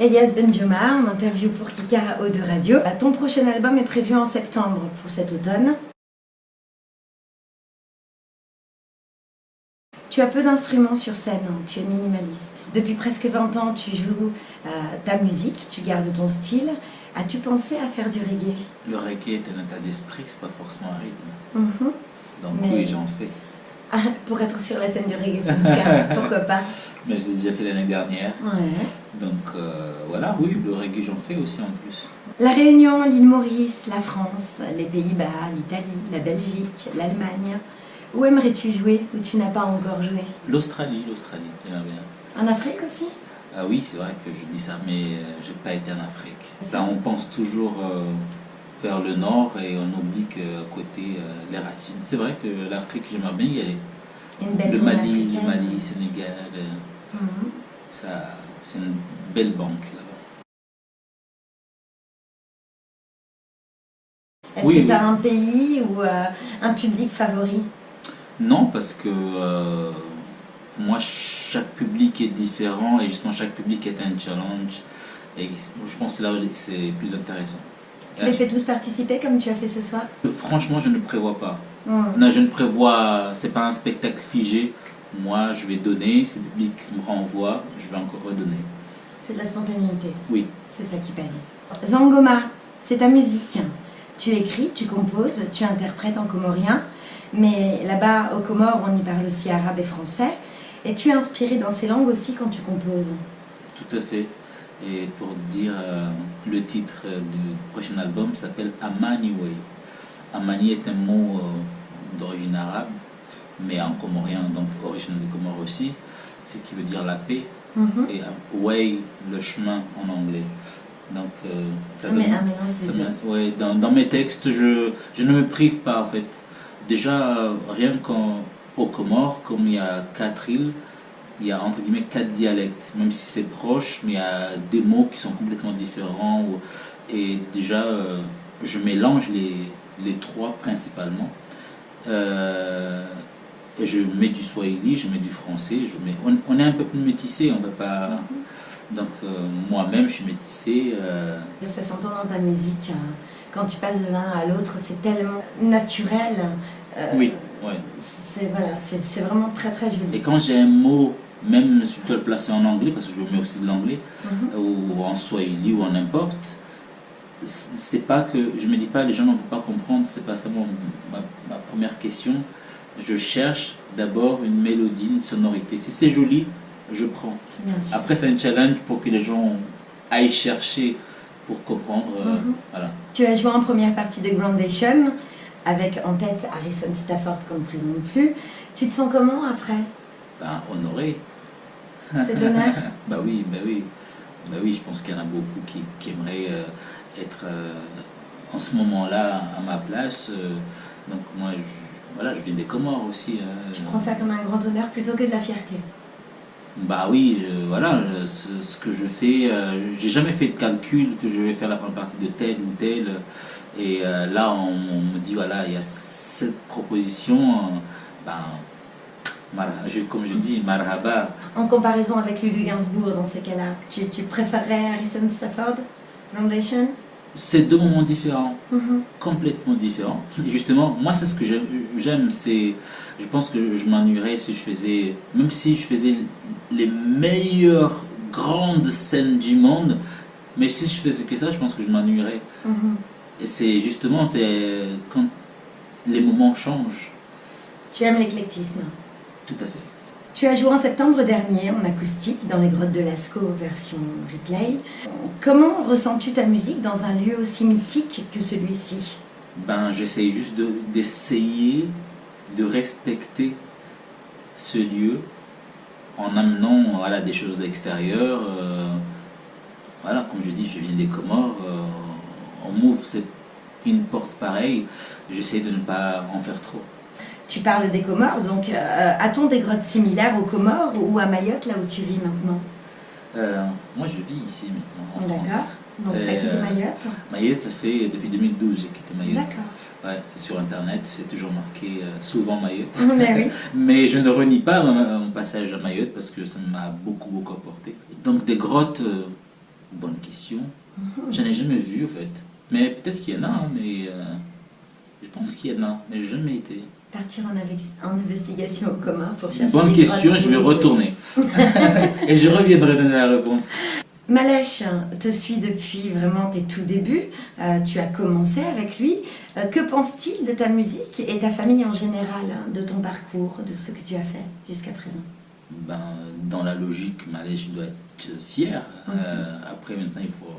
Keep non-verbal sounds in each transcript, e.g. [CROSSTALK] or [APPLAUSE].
Elias Benjoma, en interview pour Kikara O de Radio. Ton prochain album est prévu en septembre pour cet automne. Tu as peu d'instruments sur scène, hein. tu es minimaliste. Depuis presque 20 ans, tu joues euh, ta musique, tu gardes ton style. As-tu pensé à faire du reggae? Le reggae est un état d'esprit, c'est pas forcément un rythme. Mhm. Donc oui, j'en fais. Ah, pour être sur la scène du reggae, c'est [LAUGHS] pourquoi pas Mais je l'ai déjà fait l'année dernière. Ouais. Donc euh, voilà, oui, le reggae j'en fais aussi en plus. La Réunion, l'île Maurice, la France, les Pays-Bas, l'Italie, la Belgique, l'Allemagne. Où aimerais-tu jouer où tu n'as pas encore joué? L'Australie, l'Australie, bien. En Afrique aussi? Ah oui, c'est vrai que je dis ça, mais euh, j'ai pas été en Afrique. Ça, on pense toujours euh, vers le nord et on oublie qu'à côté, les racines. C'est vrai que l'Afrique, j'aimerais bien y aller. Une belle le Mali, le Mali, Sénégal, mhm. ça c'est une belle banque là-bas. Est-ce que tu as un pays ou euh, un public favori? Non, parce que euh, moi, chaque public est différent et justement, chaque public est un challenge. Et je pense que là c'est plus intéressant. Tu les fais tous participer comme tu as fait ce soir Franchement, je ne prévois pas. Hmm. Non, je ne prévois, c'est pas un spectacle figé. Moi, je vais donner, si le public me renvoie, je vais encore redonner. C'est de la spontanéité. Oui. C'est ça qui paye. Zangoma, c'est ta musique. Tu écris, tu composes, tu interprètes en comorien, mais là-bas, au Comores, on y parle aussi arabe et français. Et tu es inspiré dans ces langues aussi quand tu composes Tout à fait. Et pour dire euh, le titre du prochain album s'appelle Amani Way. Amani est un mot euh, d'origine arabe, mais en comorien, donc origine des Comores aussi, ce qui veut dire la paix. Mhm. Et way, le chemin en anglais. Donc, euh, ça, donne, dans, mes textes, je, je, ne me prive pas en fait. Déjà, rien qu'au Comores, comme il y a quatre îles, il y a entre guillemets quatre dialectes, même si c'est proche, mais il y a des mots qui sont complètement différents. Et déjà, euh, je mélange les, les trois principalement. Euh, et je mets du swahili, je mets du français, je mets, on, est un peu plus métissé, on ne peut pas... Mhm. Donc euh, moi-même, je suis métissé. Ça s'entend dans ta musique. Hein. Quand tu passes de l'un à l'autre, c'est tellement naturel. oui, oui. C'est voilà, vraiment très très joli. Et quand j'ai un mot même si je peux le placer en anglais, parce que je mets aussi de l'anglais, mhm. ou en swahili ou en n'importe, c'est pas que, je me dis pas les gens ne vont pas comprendre, c'est pas ça ma, première question. Je cherche d'abord une mélodie, une sonorité. Si c'est joli, je prends. Après, c'est un challenge pour que les gens aillent chercher pour comprendre. Euh, mhm. voilà. Tu as joué en première partie de Groundation, avec en tête Harrison Stafford comme prénom plus. Tu te sens comment après? Ben, Honoré. C'est l'honneur [LAUGHS] Bah oui, bah oui. Bah oui, je pense qu'il y en a beaucoup qui, aimeraient euh, être euh, en ce moment-là à ma place. Euh, donc moi, je, voilà, je viens des Comores aussi. Hein. Tu prends ça comme un grand honneur plutôt que de la fierté bah oui, voilà, ce, que je fais, j'ai jamais fait de calcul que je vais faire la première partie de tel ou tel. Et là, on, me dit, voilà, il y a cette proposition, ben, comme je dis, marhaba. En comparaison avec Lulu Gainsbourg dans ces cas-là, tu, tu, préférerais Harrison Stafford, Foundation? C'est deux moments différents, mhm. complètement différents. Et justement, moi c'est ce que j'aime, c'est, je pense que je m'ennuierais si je faisais, même si je faisais les meilleures grandes scènes du monde, mais si je faisais que ça, je pense que je m'ennuierais. Mhm. Et c'est justement, c'est quand les moments changent. Tu aimes l'éclectisme? Tout à fait. Tu as joué en septembre dernier en acoustique dans les grottes de Lascaux version replay. Comment ressens-tu ta musique dans un lieu aussi mythique que celui-ci? Ben, j'essaye juste d'essayer de, respecter ce lieu en amenant voilà, des choses extérieures. Euh, voilà, comme je dis, je viens des Comores. Euh, on m'ouvre une porte pareille. J'essaie de ne pas en faire trop. Tu parles des Comores, donc euh, a-t-on des grottes similaires aux Comores ou à Mayotte, là où tu vis maintenant? Euh, Moi, je vis ici maintenant, en France. D'accord. Donc, tu as quitté euh, Mayotte? Mayotte, ça fait depuis 2012 j'ai quitté Mayotte. D'accord. Ouais, sur Internet, c'est toujours marqué souvent Mayotte. [LAUGHS] Mais, oui. [LAUGHS] Mais je ne renie pas mon, passage à Mayotte parce que ça m'a beaucoup, beaucoup apporté. Donc, des grottes, Bonne question. J'en ai jamais vu, en fait. Mais peut-être qu'il y en a, hein, mais euh, je pense qu'il y en a, mais j'ai jamais été. Partir en, investigation au commun pour chercher. Bonne question, je vais retourner. [LAUGHS] Et je reviendrai donner la réponse. Malèche te suit depuis vraiment tes tout débuts. Euh, tu as commencé avec lui. Euh, que pense-t-il de ta musique et ta famille en général, hein, de ton parcours, de ce que tu as fait jusqu'à présent? Ben, dans la logique, Malèche doit être fier. Euh, après, maintenant, il faut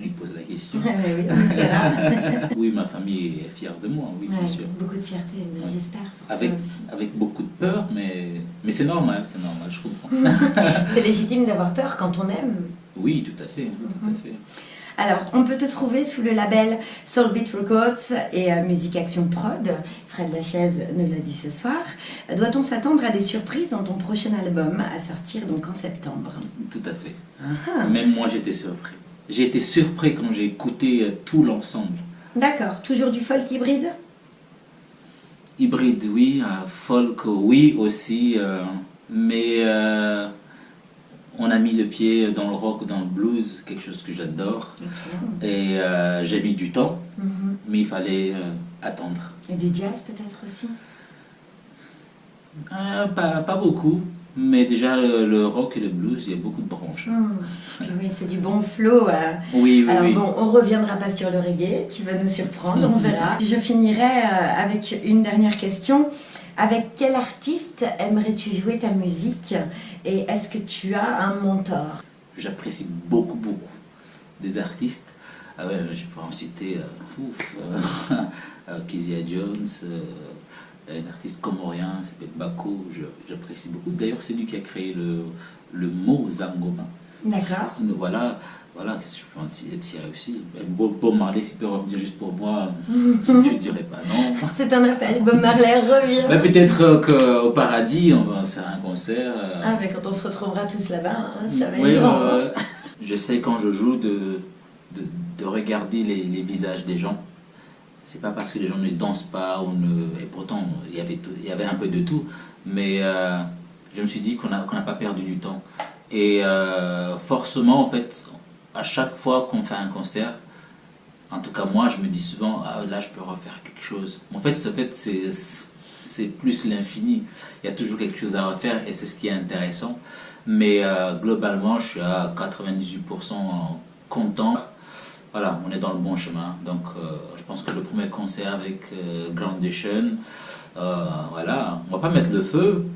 lui poser la question. [LAUGHS] [LAUGHS] Oui, ma famille est fière de moi, oui, bien sûr. beaucoup de fierté, Ouais. j'espère. Avec, avec beaucoup de peur, mais, mais c'est normal, c'est normal, je comprends. [LAUGHS] C'est légitime d'avoir peur quand on aime. Oui, tout à fait, tout à fait. Alors, on peut te trouver sous le label Soul Beat Records et euh, Musique Action Prod. Fred Lachaise nous l'a dit ce soir. Doit-on s'attendre à des surprises dans ton prochain album à sortir donc en septembre? Tout à fait. Ah, Même moi, j'étais surpris. J'ai été surpris quand j'ai écouté euh, tout l'ensemble. D'accord, toujours du folk hybride? Hybride, oui, euh, folk, oui aussi, euh, mais euh, on a mis le pied dans le rock, dans le blues, quelque chose que j'adore. Et j'ai mis du temps, Mhm. mais il fallait attendre. Et du jazz peut-être aussi? Pas, pas beaucoup, mais déjà le, le rock et le blues, il y a beaucoup de branches. Hmm. Puis oui, c'est du bon flow. euh. Oui, oui, Alors oui. bon, on reviendra pas sur le reggae, tu vas nous surprendre, on verra. [LAUGHS] Je finirai euh, avec une dernière question. Avec quel artiste aimerais-tu jouer ta musique Et est-ce que tu as un mentor? J'apprécie beaucoup, beaucoup des artistes. Ah ouais, je pourrais en citer euh, ouf, euh, [LAUGHS] euh, Kezia Jones, euh, un artiste comorien qui s'appelle Bako, j'apprécie beaucoup. D'ailleurs, c'est lui qui a créé le, le mot Zangoma. D'accord. Voilà, voilà, qu'est-ce que je peux en ti- tirer aussi? Bob, Bob Marley, s'il peut revenir juste pour moi, [LAUGHS] je ne dirais pas non. C'est un appel, Bob Marley revient. Mais peut-être euh, qu'au paradis, on va faire un concert. euh, Ah, mais quand on se retrouvera tous là-bas, hein, ça va Oui, être grand. euh, J'essaie quand je joue de, de, de regarder les, les visages des gens. C'est pas parce que les gens ne dansent pas ou ne. Et pourtant, il y avait, il y avait un peu de tout. Mais euh, je me suis dit qu'on n'a pas perdu du temps. Et euh, forcément, en fait, à chaque fois qu'on fait un concert, en tout cas moi, je me dis souvent, ah, là, je peux refaire quelque chose. En fait, en fait c'est c'est plus l'infini. Il y a toujours quelque chose à refaire et c'est ce qui est intéressant. Mais euh, globalement, je suis à 98% content. Voilà, on est dans le bon chemin. Donc, euh, je pense que le premier concert avec euh, Groundation, euh, voilà, on va pas mettre le feu,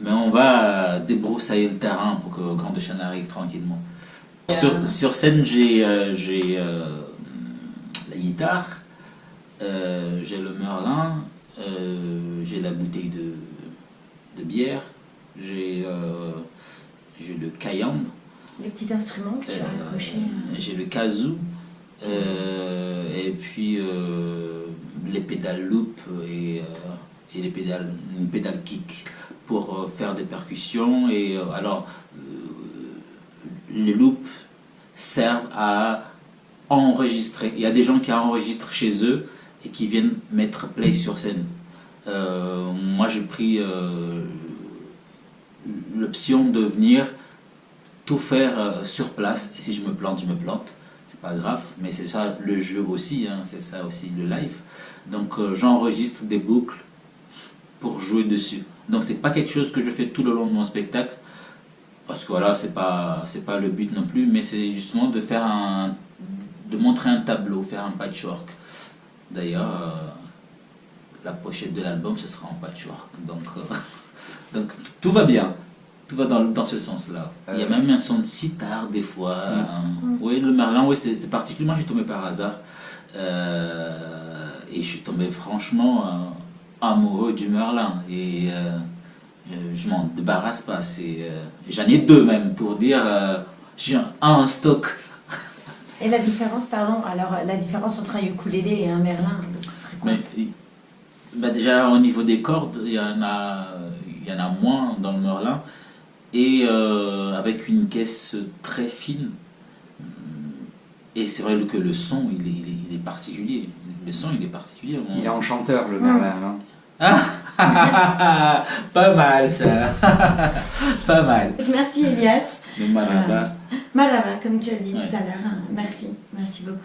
mais on va débroussailler le terrain pour que Groundation arrive tranquillement. Sur, sur scène, j'ai euh, euh, la guitare, j'ai le merlin, j'ai la bouteille de, de bière, j'ai j'ai le cayenne, Les petits instruments que tu as euh, accrochés. j'ai le kazoo, euh, et puis euh, les pédales loop et, euh, et les pédales, une pédale kick pour euh, faire des percussions. Et euh, alors, euh, les loops servent à enregistrer. Il y a des gens qui enregistrent chez eux et qui viennent mettre play sur scène. Euh, moi, j'ai pris euh, l'option de venir tout faire euh, sur place. Et si je me plante, je me plante. C'est pas grave, mais c'est ça le jeu aussi, hein, c'est ça aussi le live. Donc euh, j'enregistre des boucles pour jouer dessus. Donc c'est pas quelque chose que je fais tout le long de mon spectacle, parce que voilà, c'est pas pas le but non plus, mais c'est justement de faire un de montrer un tableau, faire un patchwork. D'ailleurs, euh, la pochette de l'album ce sera en patchwork. Donc [LAUGHS] donc tout va bien. Tout va dans, dans ce sens-là. Il y a Euh. même un son de sitar des fois. hein. Oui, le Merlin, oui, c'est particulièrement, je suis tombé par hasard. Euh, et je suis tombé franchement euh, amoureux du Merlin. Et euh, je m'en débarrasse pas. c'est, euh, J'en ai deux même pour dire, euh, j'ai un en stock. Et la différence, pardon, alors la différence entre un ukulélé et un merlin, ce serait quoi? Mais, bah déjà au niveau des cordes, il y en a, il y en a moins dans le Merlin. Et euh, avec une caisse très fine. Et c'est vrai que le son, il est, il est- il est particulier. Le son, il est particulier. On- Il est enchanteur, le Merlin. non? Ah, [LAUGHS] pas mal ça. [LAUGHS] pas mal. Merci Elias. Le maraba. Maraba, comme tu as dit Ouais. tout à l'heure. hein. Merci, merci beaucoup.